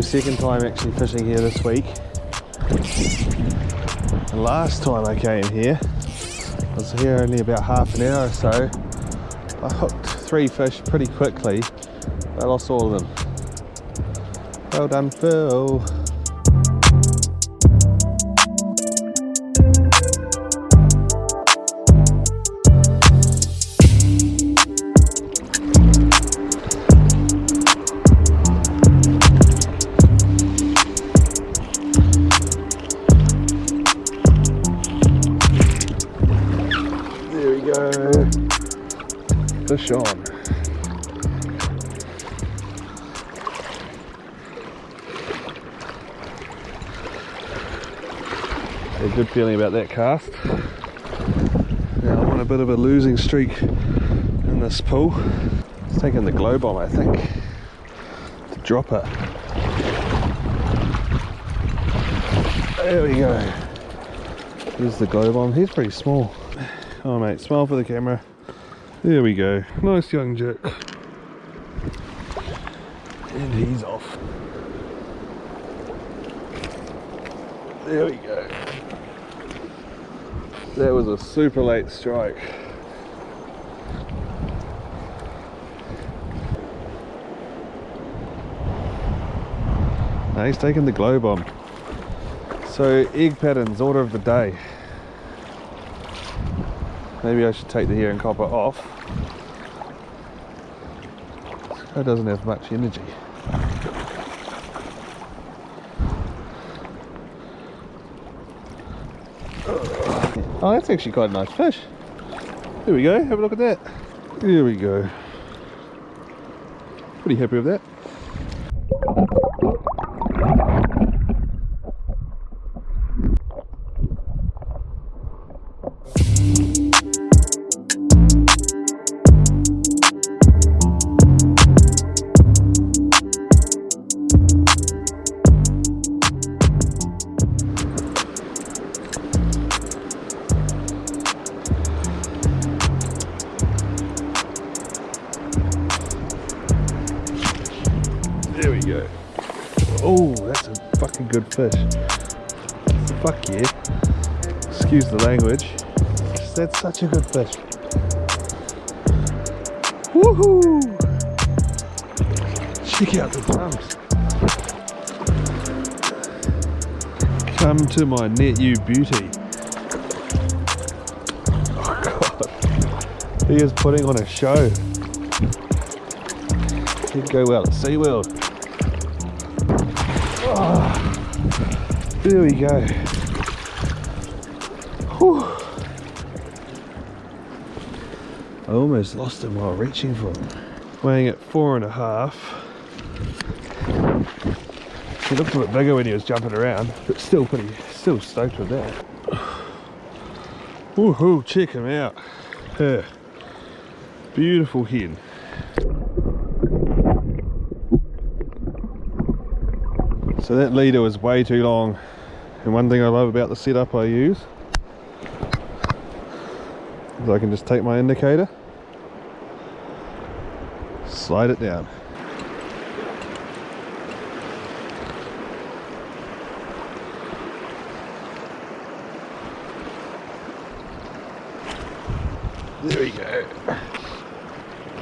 Second time actually fishing here this week. The last time I came here, I was here only about half an hour or so. I hooked three fish pretty quickly. I lost all of them. Well done, Phil. Fish on. A good feeling about that cast. Now I'm on a bit of a losing streak in this pool. It's taking the glow bomb, I think, to drop it. There we go. Here's the glow bomb. He's pretty small. Oh mate, smile for the camera. There we go. Nice young jerk. And he's off. There we go. That was a super late strike. Now he's taking the glow bomb. So egg patterns, order of the day. Maybe I should take the and copper off. That doesn't have much energy. Oh, that's actually quite a nice fish. There we go, have a look at that. There we go. Pretty happy with that. A good fish. Fuck yeah. Excuse the language. That's such a good fish. Woohoo! Check out the drums. Come to my net, you beauty. Oh god. He is putting on a show. He'd go well at SeaWorld. There we go. Whew. I almost lost him while reaching for him. Weighing at four and a half. He looked a bit bigger when he was jumping around, but still pretty, still stoked with that. Woohoo, check him out. Her. Beautiful hen. So that leader was way too long. And one thing I love about the setup I use is I can just take my indicator, slide it down. There we go.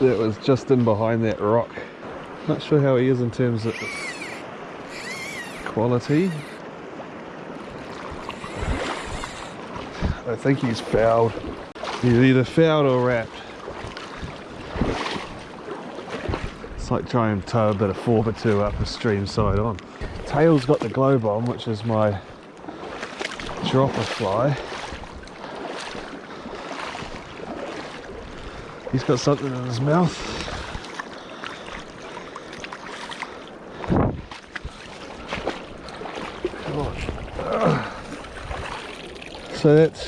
That was just in behind that rock. Not sure how he is in terms of quality. I think he's fouled. He's either fouled or wrapped. It's like trying to tow a bit of 4 by 2 up a stream side on. Tail's got the glow bomb, which is my dropper fly. He's got something in his mouth. So that's.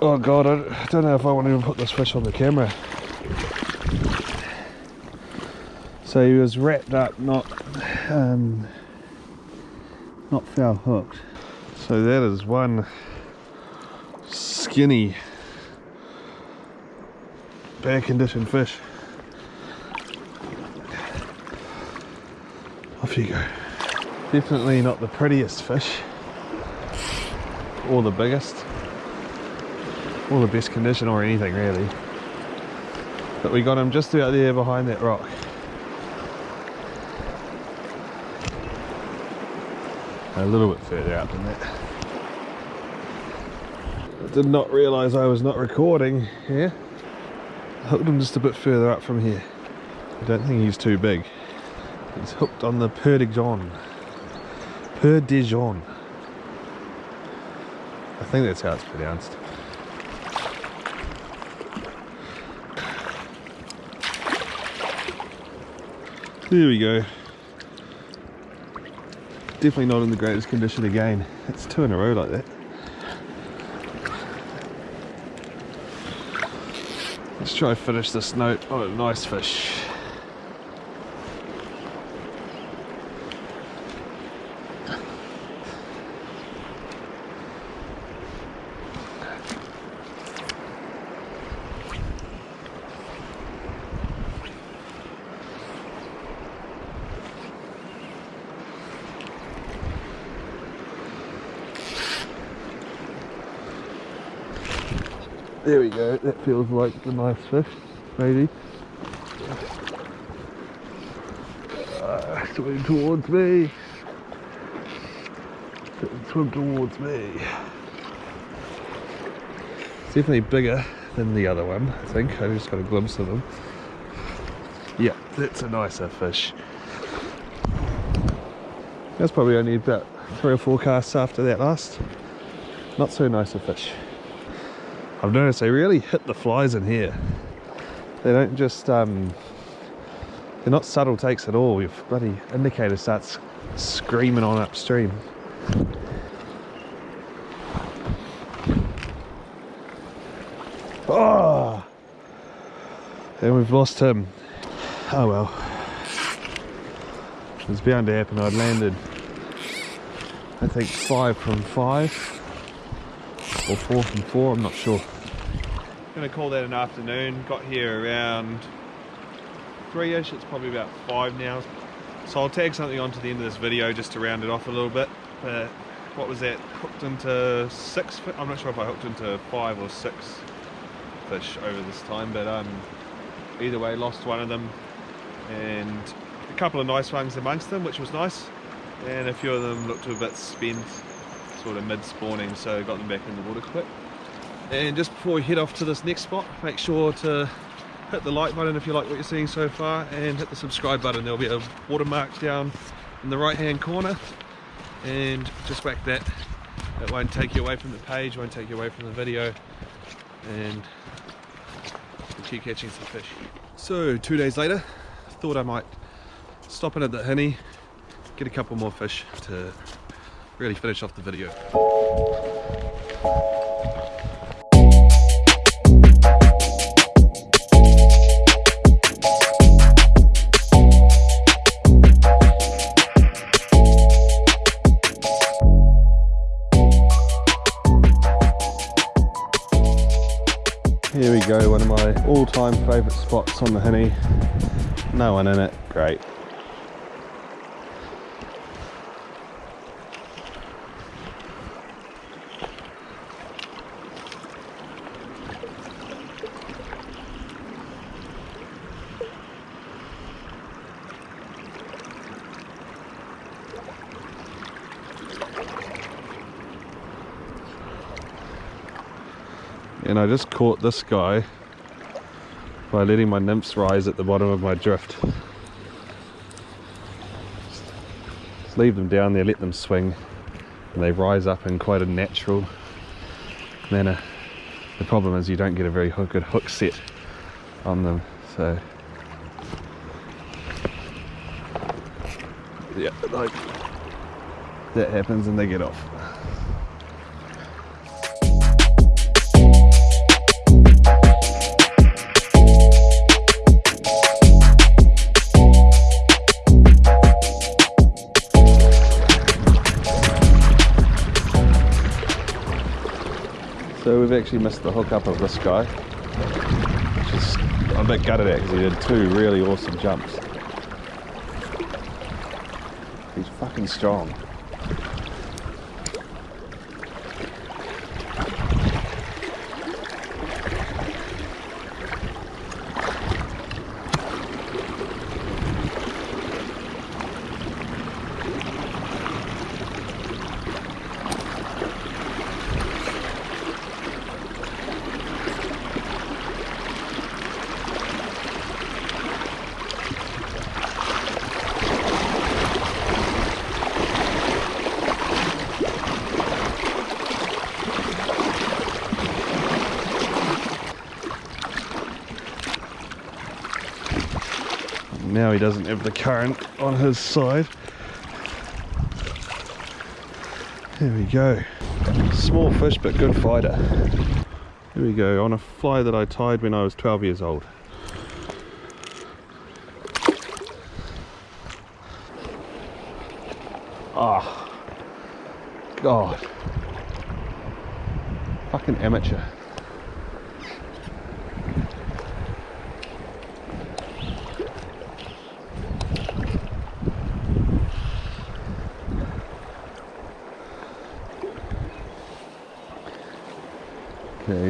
Oh god, I don't know if I want to even put this fish on the camera. So he was wrapped up, not um, not foul hooked. So that is one skinny bad condition fish. Off you go. Definitely not the prettiest fish. Or the biggest. Or the best condition or anything really. But we got him just out there behind that rock. A little bit further out than that. I did not realise I was not recording here. I hooked him just a bit further up from here. I don't think he's too big. He's hooked on the Peur de I think that's how it's pronounced. There we go. Definitely not in the greatest condition again. It's two in a row like that. Let's try and finish this note. Oh, nice fish. There we go, that feels like the nice fish, maybe. Uh, swim towards me. Swim towards me. It's definitely bigger than the other one, I think. I just got a glimpse of him. Yeah, that's a nicer fish. That's probably only about three or four casts after that last. Not so nice a fish. I've noticed they really hit the flies in here. They don't just, um, they're not subtle takes at all. Your bloody indicator starts screaming on upstream. Oh! And we've lost him. Oh well. It's bound to happen. I'd landed, I think, five from five or four from four, I'm not sure. Gonna call that an afternoon. Got here around three-ish. It's probably about five now. So I'll tag something onto the end of this video just to round it off a little bit. But what was that? Hooked into six. I'm not sure if I hooked into five or six fish over this time, but um, either way, lost one of them, and a couple of nice ones amongst them, which was nice. And a few of them looked a bit spent sort of mid-spawning, so got them back in the water quick. And just before we head off to this next spot, make sure to hit the like button if you like what you're seeing so far, and hit the subscribe button. There'll be a watermark down in the right-hand corner, and just whack that. It won't take you away from the page, won't take you away from the video, and we'll keep catching some fish. So, two days later, thought I might stop in at the Hinnie, get a couple more fish to really finish off the video. Here we go, one of my all-time favourite spots on the Henny. No one in it, great. And I just caught this guy by letting my nymphs rise at the bottom of my drift. Just leave them down there, let them swing, and they rise up in quite a natural manner. The problem is you don't get a very good hook set on them, so yeah, like that happens and they get off. So we've actually missed the hookup of this guy, which is, I'm a bit gutted at because he did two really awesome jumps. He's fucking strong. Now he doesn't have the current on his side. There we go. Small fish but good fighter. Here we go, on a fly that I tied when I was 12 years old. Ah, God. Fucking amateur.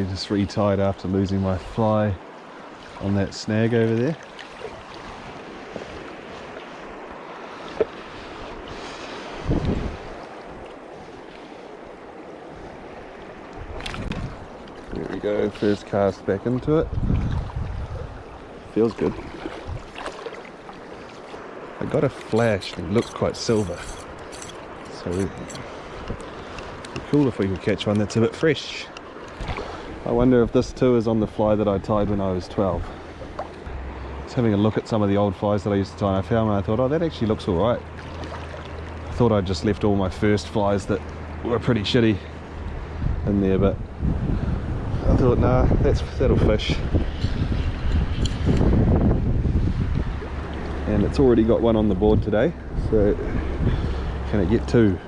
Just retied after losing my fly on that snag over there. There we go, first cast back into it. Feels good. I got a flash and it looks quite silver. So cool if we could catch one that's a bit fresh. I wonder if this too is on the fly that I tied when I was 12. Just having a look at some of the old flies that I used to tie and I found one I thought, oh that actually looks alright. I thought I'd just left all my first flies that were pretty shitty in there but I thought nah that's that'll fish. And it's already got one on the board today so can it get two?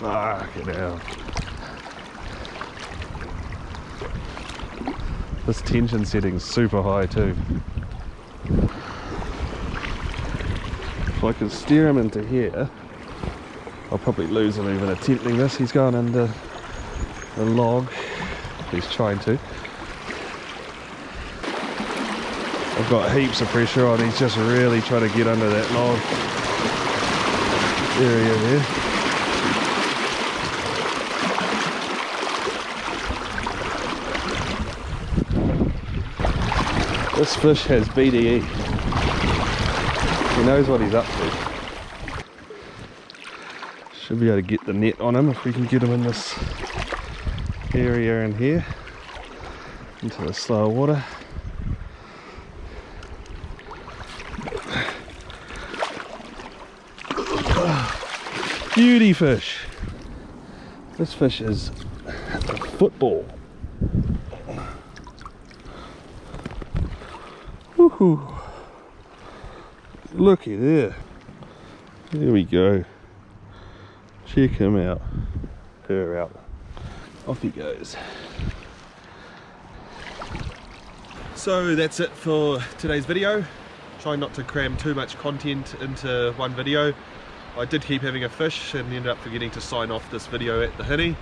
Fuck it out. This tension setting's super high too. If I can steer him into here, I'll probably lose him even attempting this. He's going under the log. He's trying to. I've got heaps of pressure on. He's just really trying to get under that log area there. This fish has BDE. He knows what he's up to. Should be able to get the net on him if we can get him in this area in here into the slower water. Beauty fish. This fish is a football. Woohoo. Looky there. There we go. Check him out. Her out. Off he goes. So that's it for today's video. Try not to cram too much content into one video. I did keep having a fish and ended up forgetting to sign off this video at the Hinnie.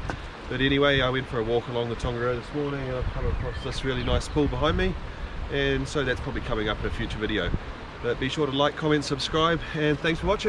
But anyway, I went for a walk along the Tongariro this morning and I've come across this really nice pool behind me. And so that's probably coming up in a future video. But be sure to like, comment, subscribe, and thanks for watching.